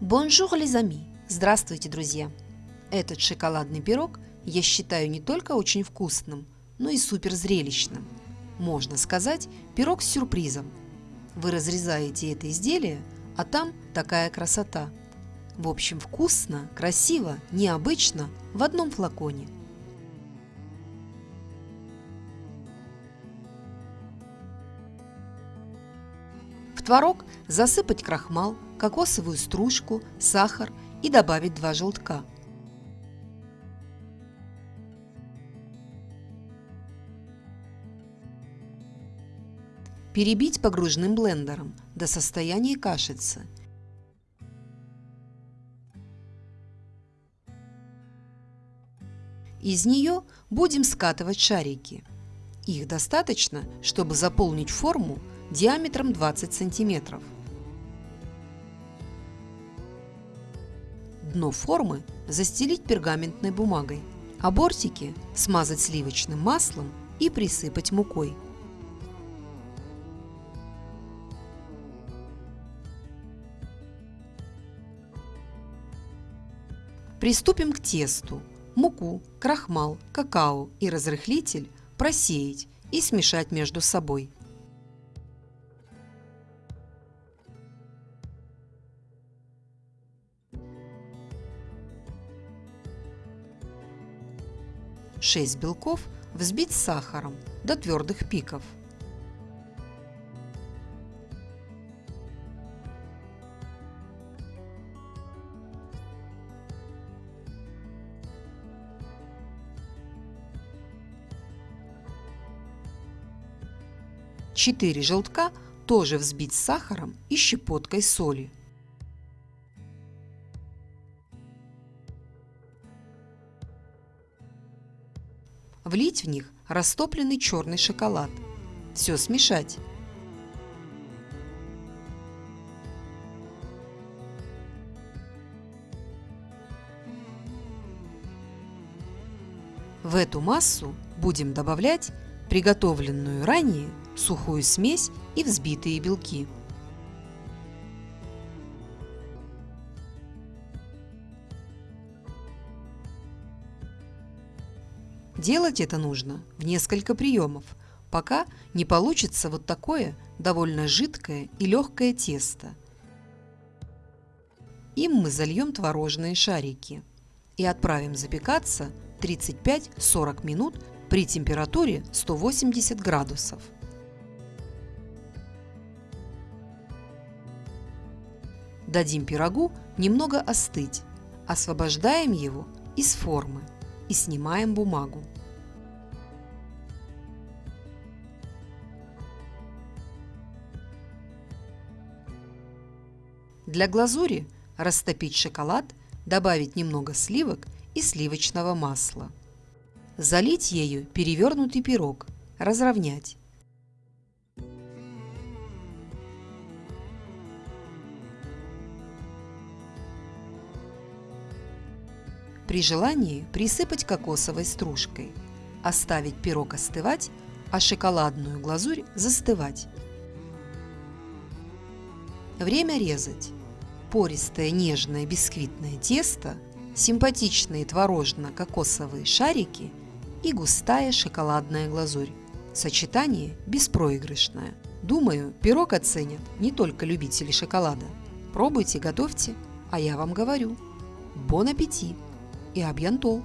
Bonjour, les amis! Здравствуйте, друзья! Этот шоколадный пирог я считаю не только очень вкусным, но и супер зрелищным. Можно сказать, пирог с сюрпризом. Вы разрезаете это изделие, а там такая красота. В общем, вкусно, красиво, необычно в одном флаконе – В творог засыпать крахмал, кокосовую стружку, сахар и добавить два желтка. Перебить погружным блендером до состояния кашицы. Из нее будем скатывать шарики. Их достаточно, чтобы заполнить форму диаметром 20 сантиметров. Дно формы застелить пергаментной бумагой, а бортики смазать сливочным маслом и присыпать мукой. Приступим к тесту. Муку, крахмал, какао и разрыхлитель просеять и смешать между собой. Шесть белков взбить с сахаром до твердых пиков. Четыре желтка тоже взбить с сахаром и щепоткой соли. Влить в них растопленный черный шоколад. Все смешать. В эту массу будем добавлять приготовленную ранее сухую смесь и взбитые белки. Делать это нужно в несколько приемов, пока не получится вот такое довольно жидкое и легкое тесто. Им мы зальем творожные шарики и отправим запекаться 35-40 минут при температуре 180 градусов. Дадим пирогу немного остыть, освобождаем его из формы и снимаем бумагу. Для глазури растопить шоколад, добавить немного сливок и сливочного масла. Залить ею перевернутый пирог, разровнять. При желании присыпать кокосовой стружкой. Оставить пирог остывать, а шоколадную глазурь застывать. Время резать. Пористое нежное бисквитное тесто, симпатичные творожно-кокосовые шарики и густая шоколадная глазурь. Сочетание беспроигрышное. Думаю, пирог оценят не только любители шоколада. Пробуйте, готовьте, а я вам говорю. Бон аппетит! И Абьянтол.